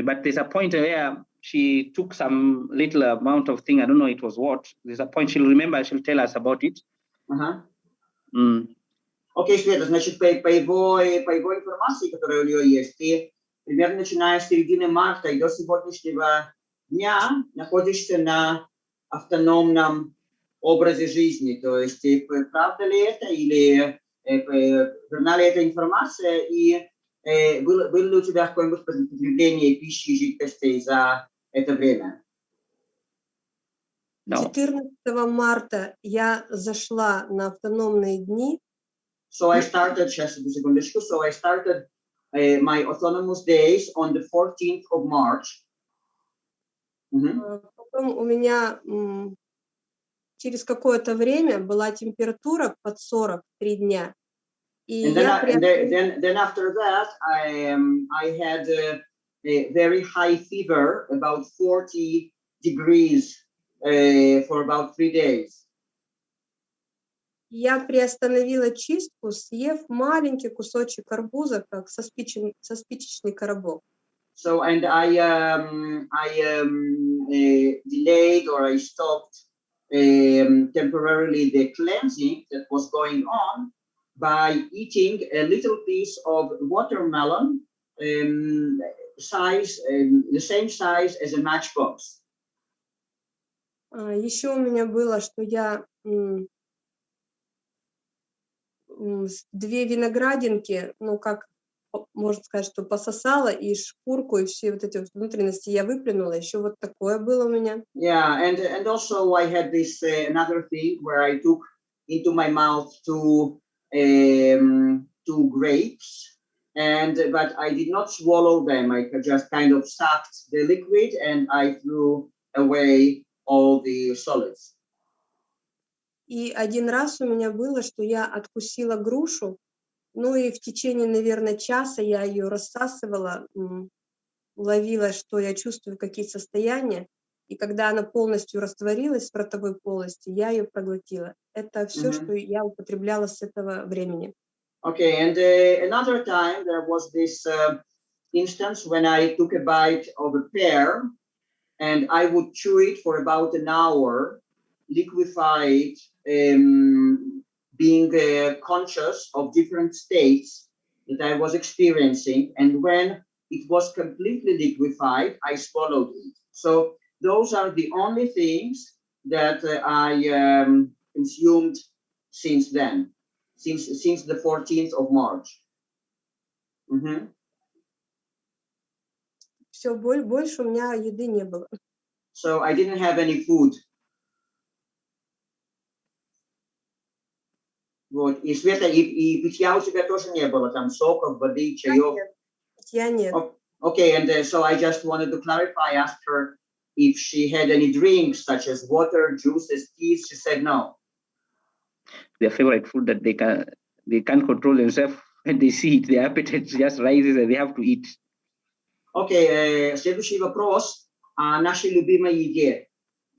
me. But there's a point where she took some little amount of thing. I don't know it was what. There's a point she'll remember. She'll tell us about it. Ага. Mm. Окей, Света, значит, по, по, его, по его информации, которая у нее есть, ты примерно начиная с середины марта и до сегодняшнего дня находишься на автономном образе жизни. То есть, э, правда ли это или э, э, верна ли эта информация и было, было ли у тебя какое-нибудь потребление пищи и жидкостей за это время? No. 14 марта я зашла на автономные дни, So I started, сейчас одну секундочку, so I started uh, my autonomous days on the 14th of March. Мгм. э, потом у меня через какое-то время была температура под 40 три дня. И And then, я I, and then, приобрела- then, then after that, I, um, I had uh, a very high fever, about 40 degrees uh, for about three days. я приостановила чистку, съев маленький кусочек арбуза, как со, спичен- со спичечный коробок. So, and I, um, I um, uh, delayed or I stopped um, temporarily the cleansing that was going on by eating a little piece of watermelon um, size, um, the same size as a matchbox. А, Еще у меня было, что я две виноградинки, ну как можно сказать, что пососала и шкурку и все вот эти вот внутренности я выплюнула. Еще вот такое было у меня. Yeah, and and also I had this uh, another thing where I took into my mouth two um, two grapes, and but I did not swallow them. I just kind of sucked the liquid and I threw away all the solids. И один раз у меня было, что я откусила грушу, ну и в течение, наверное, часа я ее рассасывала, ловила, что я чувствую, какие состояния. И когда она полностью растворилась в ротовой полости, я ее проглотила. Это все, Мгм. что я употребляла с этого времени. Okay, and uh, another time there was this uh, instance when I took a bite of a pear and I would chew it for about an hour, liquefy it, um, being uh, conscious of different states that I was experiencing. And when it was completely liquefied, I swallowed it. So those are the only things that uh, I um, consumed since then since since the 14th of March. Mhm. Все, больше у меня еды не было. So I didn't have any food. Вот. И Света, и, и питья у тебя тоже не было, там соков, воды, чаев. Я нет. Oh, Okay, and uh, so I just wanted to clarify, asked her if she had any drinks such as water, juices, teas. She said no. Their favorite food that they can they can't control themselves when they see it. Their appetite just rises and they have to eat. Окей, э, следующий вопрос о нашей любимой еде.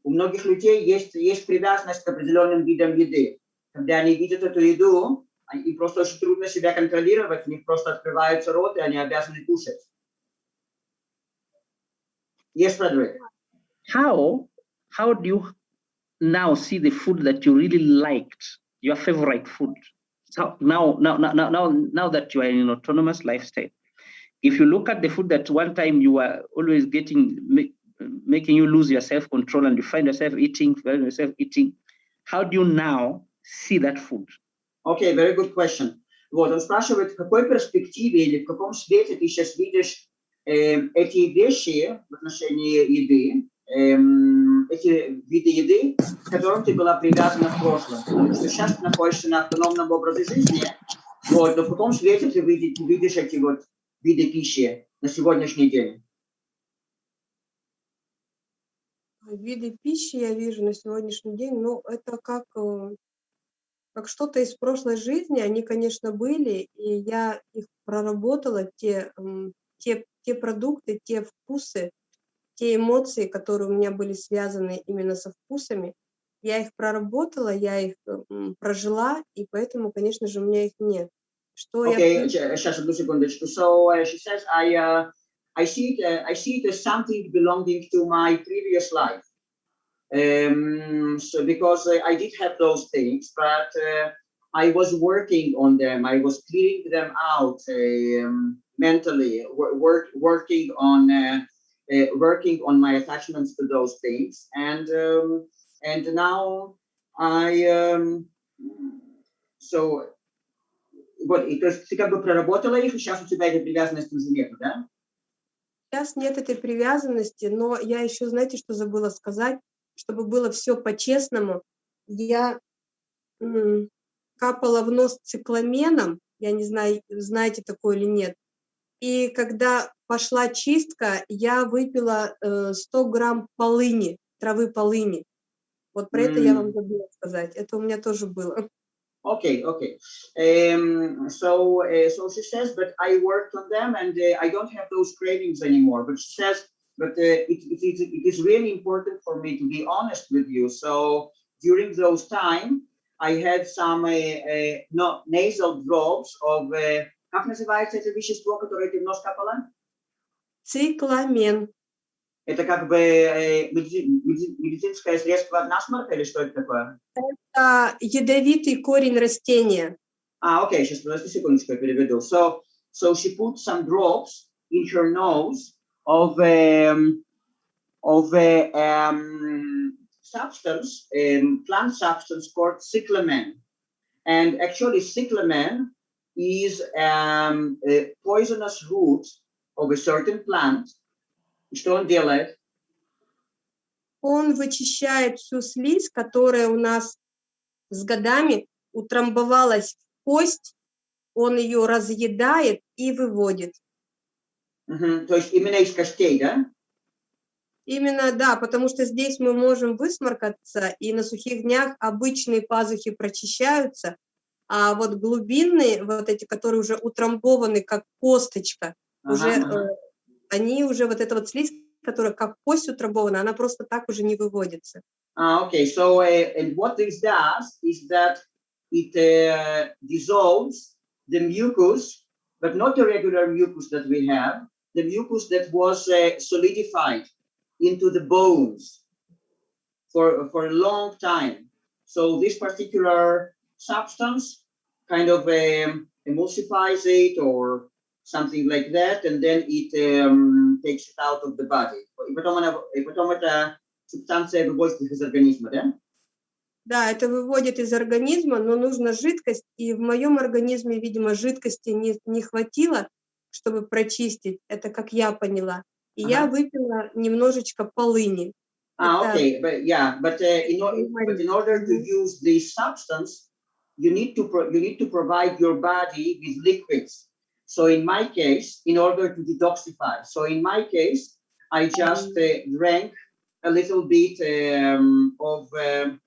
У многих людей есть, есть привязанность к определенным видам еды. Когда они видят эту еду, а- им просто очень трудно себя контролировать, у них просто открывается рот, и они обязаны кушать. Yes, Frederick. How how do you now see the food that you really liked, your favorite food? So now now now now now, now that you are in an autonomous lifestyle, if you look at the food that one time you were always getting make, making you lose your self-control and you find yourself eating, find yourself eating, how do you now see that food? Окей, very good question. Вот, он спрашивает, в какой перспективе или в каком свете ты сейчас видишь э, эти вещи в отношении еды, эм, эти виды еды, к которым ты была привязана в прошлом. Потому что сейчас ты находишься на автономном образе жизни, вот, но в каком свете ты видишь, видишь эти вот виды пищи на сегодняшний день? Виды пищи я вижу на сегодняшний день, ну, это как, э, как что-то из прошлой жизни. Они, конечно, были, и я их проработала, те, те, те продукты, те вкусы, те эмоции, которые у меня были связаны именно со вкусами. Я их проработала, я их прожила, и поэтому, конечно же, у меня их нет. Что я Okay, j- сейчас одну секундочку. So uh, she says, I uh, I see it, uh, I see it as something belonging to my previous life. Um, so because uh, I did have those things, but uh, I was working on them. I was clearing them out um, mentally, wor- work, working on uh, uh, working on my attachments to those things, and um, and now I um, so вот и то есть ты как бы проработала их, и сейчас у тебя этой привязанности уже нету, да? Сейчас нет этой привязанности, но я еще, знаете, что забыла сказать? Чтобы было все по-честному, я капала в нос цикламеном, я не знаю, знаете такое или нет. И когда пошла чистка, я выпила э, 100 грамм полыни, травы полыни. Вот про это я вам забыла сказать. Это у меня тоже было. Okay, okay. Um, so, uh, so she says, but I worked on them and uh, I don't have those cravings anymore. But she says, but uh, it, it, is, it is really important for me to be honest with you. So during those time, I had some uh, uh, no, nasal drops of, uh, как называется это вещество, которое ты в нос капала? Цикламен. Это как бы э, меди- меди- медицинское средство от насморка или что это такое? Это ядовитый корень растения. Ah, okay, сейчас, подожди секундочку, я переведу. So, so she put some drops in her nose of um, of a um, substance, um, plant substance called cyclamen. And actually, cyclamen is um, a poisonous root of a certain plant. Что он делает? Он вычищает всю слизь, которая у нас с годами утрамбовалась в кость, он ее разъедает и выводит. Мгм, То есть именно из костей, да? Именно, да, потому что здесь мы можем высморкаться, и на сухих днях обычные пазухи прочищаются, а вот глубинные, вот эти, которые уже утрамбованы, как косточка, Ага, уже, э, они уже, вот эта вот слизь, которая как кость утрамбована, она просто так уже не выводится. Ah, okay. So, uh, and what this does is that it uh, dissolves the mucus, but not the regular mucus that we have, the mucus that was uh, solidified into the bones for, for a long time. So this particular substance kind of um, emulsifies it or something like that, and then it um, takes it out of the body. Потом, эта субстанция выводится из организма, да? Да, это выводит из организма, но нужна жидкость, и в моем организме, видимо, жидкости не, не хватило, чтобы прочистить, это как я поняла. И я Ага. выпила немножечко полыни. Ah, Это- okay, but yeah, but uh, in, but in order to use this substance, you need to pro- you need to provide your body with liquids. So in my case, in order to detoxify, so in my case, I just uh, drank a little bit um, of um,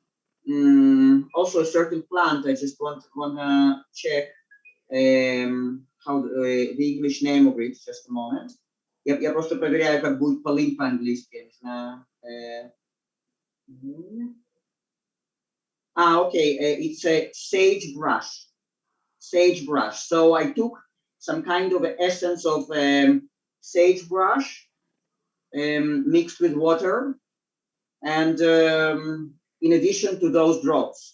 mm, also a certain plant. I just want wanna check um, how the, uh, the English name of it. Just a moment. Я, я просто проверяю, как будет полынь по-английски. я не знаю. Э, мгм. Ah, okay. uh, it's a sagebrush. Sagebrush. So I took some kind of essence of um, sagebrush um, mixed with water, and um, in addition to those drops.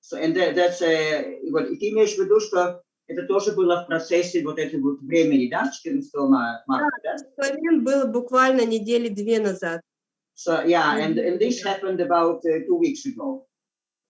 So and that, that's uh, вот и ты имеешь в виду, что это тоже было в процессе вот этого вот времени, да, 14 ма- марта, да? Цикламен был буквально недели две назад. So yeah, and, Mhm. and this happened about uh, two weeks ago.